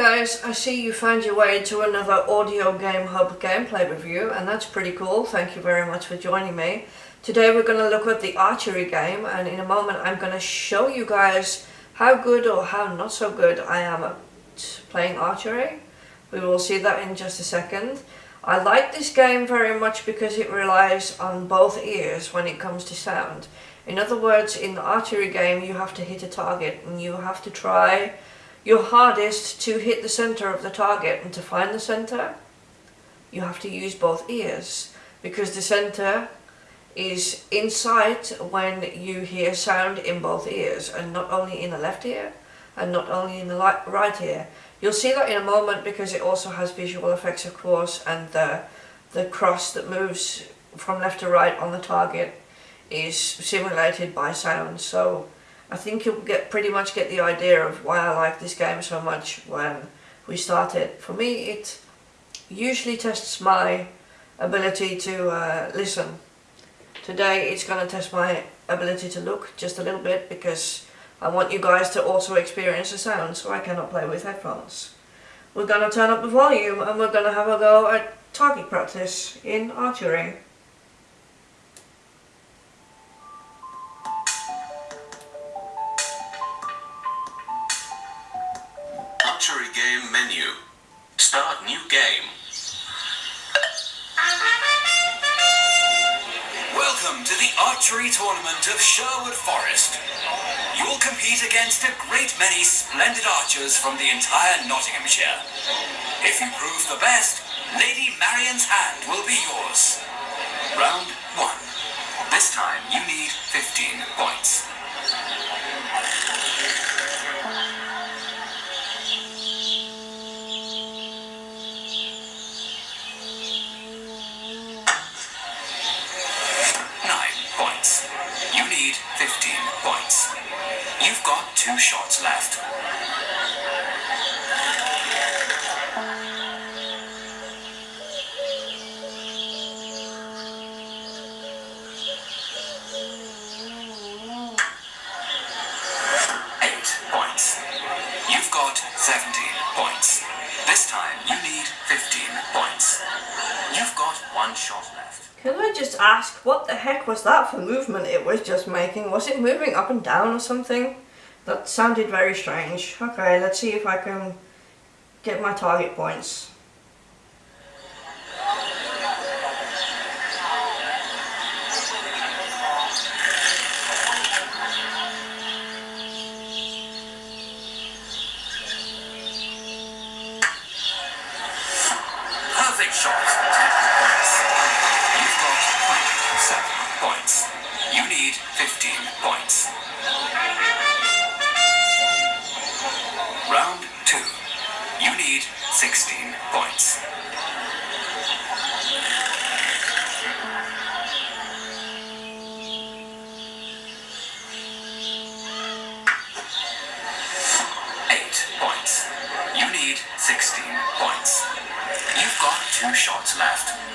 Guys, I see you found your way to another Audio Game Hub gameplay review and that's pretty cool, thank you very much for joining me. Today we're going to look at the archery game and in a moment I'm going to show you guys how good or how not so good I am at playing archery. We will see that in just a second. I like this game very much because it relies on both ears when it comes to sound. In other words, in the archery game you have to hit a target and you have to try your hardest to hit the center of the target and to find the center. You have to use both ears because the center is in sight when you hear sound in both ears and not only in the left ear and not only in the right ear. You'll see that in a moment because it also has visual effects of course and the, the cross that moves from left to right on the target is simulated by sound so I think you'll get pretty much get the idea of why I like this game so much when we start it. For me it usually tests my ability to uh, listen Today it's going to test my ability to look just a little bit because I want you guys to also experience the sound so I cannot play with headphones. We're going to turn up the volume and we're going to have a go at target practice in archery. Archery Start new game. Welcome to the archery tournament of Sherwood Forest. You will compete against a great many splendid archers from the entire Nottinghamshire. If you prove the best, Lady Marion's hand will be yours. Round one. This time you need 15 points. Can I just ask, what the heck was that for movement it was just making? Was it moving up and down or something? That sounded very strange. Okay, let's see if I can get my target points. Perfect shot. You've got 27 points. You need 15 points. Round two. You need 16 points. Eight points. You need 16 points. You've got two shots left.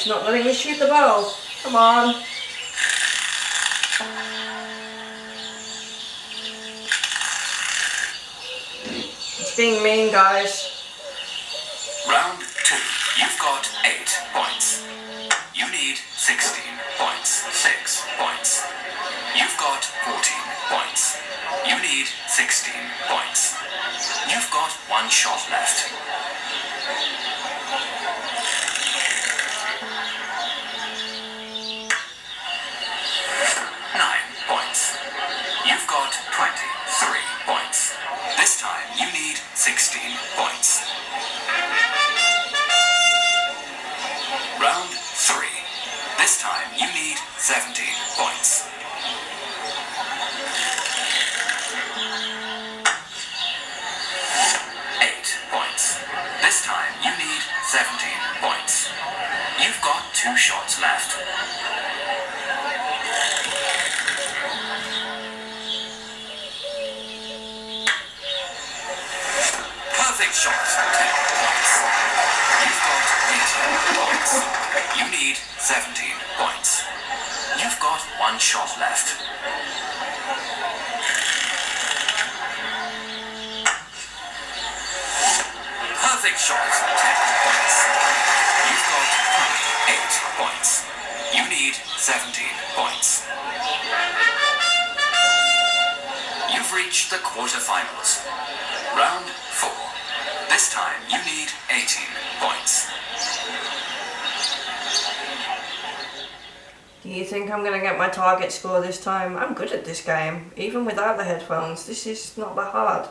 It's not letting me shoot the bow. Come on. It's being mean, guys. Round two. You've got eight points. You need 16 points. Six points. You've got 14 points. You need 16 points. You've got one shot left. This time you need 16 points. Round 3. This time you need 17 Perfect shot. Ten points. You've got 18 points. You need 17 points. You've got one shot left. Perfect shot, 10 points. You've got 8 points. You need 17 points. You've reached the quarterfinals. Round 4. This time you need 18 points. Do you think I'm going to get my target score this time? I'm good at this game, even without the headphones. This is not that hard.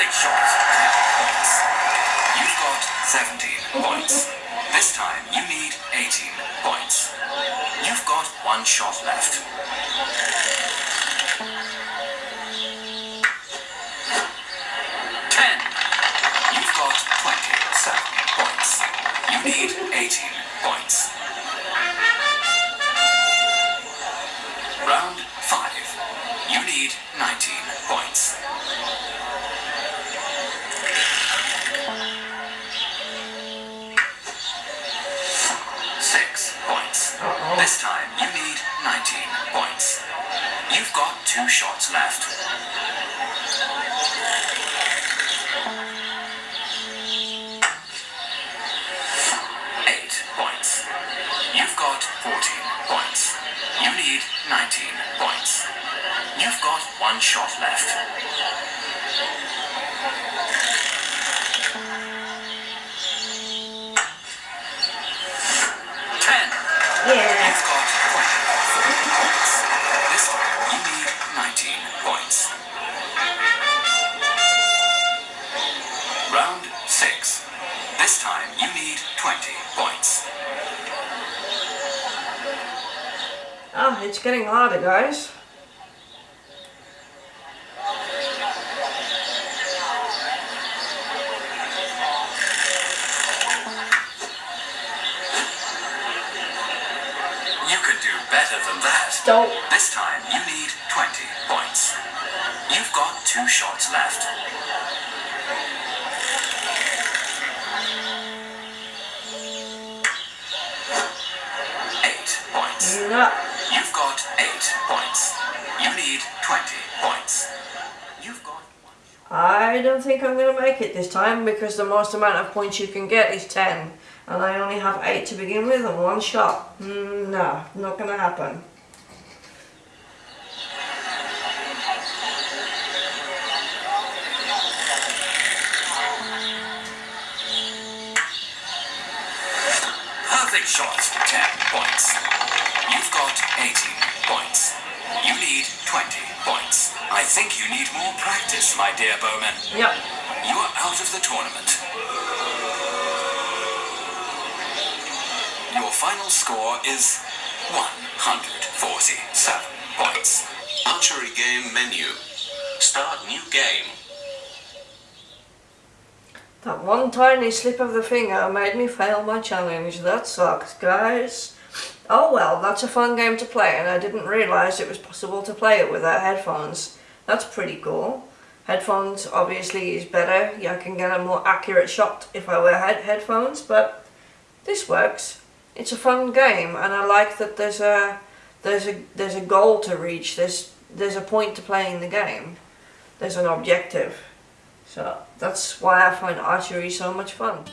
Perfect shot. 10 points. You've got 17 points. This time you need 18 points. You've got one shot left. Ten. You've got 27 points. You need 18 This time you need 19 points. You've got two shots left. Eight points. You've got 14 points. You need 19 points. You've got one shot left. 6. This time you need 20 points. Ah, it's getting harder, guys. You could do better than that. Don't. This time you need 20 points. You've got two shots left. You've got eight points. You need 20 points. You've got one. I don't think I'm going to make it this time because the most amount of points you can get is 10. And I only have 8 to begin with and one shot. Mm, no, not going to happen. Perfect shot, 10 points. You've got 18 points. You need 20 points. I think you need more practice, my dear Bowman. Yep. You are out of the tournament. Your final score is 147 points. Archery game menu. Start new game. That one tiny slip of the finger made me fail my challenge. That sucks, guys. Oh well, that's a fun game to play and I didn't realise it was possible to play it without headphones. That's pretty cool. Headphones obviously is better. yeah, I can get a more accurate shot if I wear head headphones, but this works. It's a fun game and I like that there's a there's a there's a goal to reach. There's there's a point to playing the game. There's an objective. So that's why I find archery so much fun.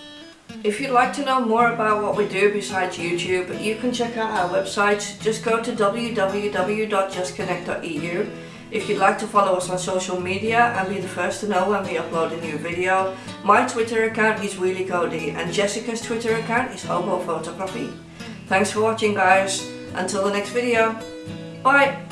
If you'd like to know more about what we do besides YouTube, you can check out our website. Just go to www.justconnect.eu. If you'd like to follow us on social media and be the first to know when we upload a new video, my Twitter account is Wheelie Cody and Jessica's Twitter account is Hobo Photography. Thanks for watching guys. Until the next video. Bye!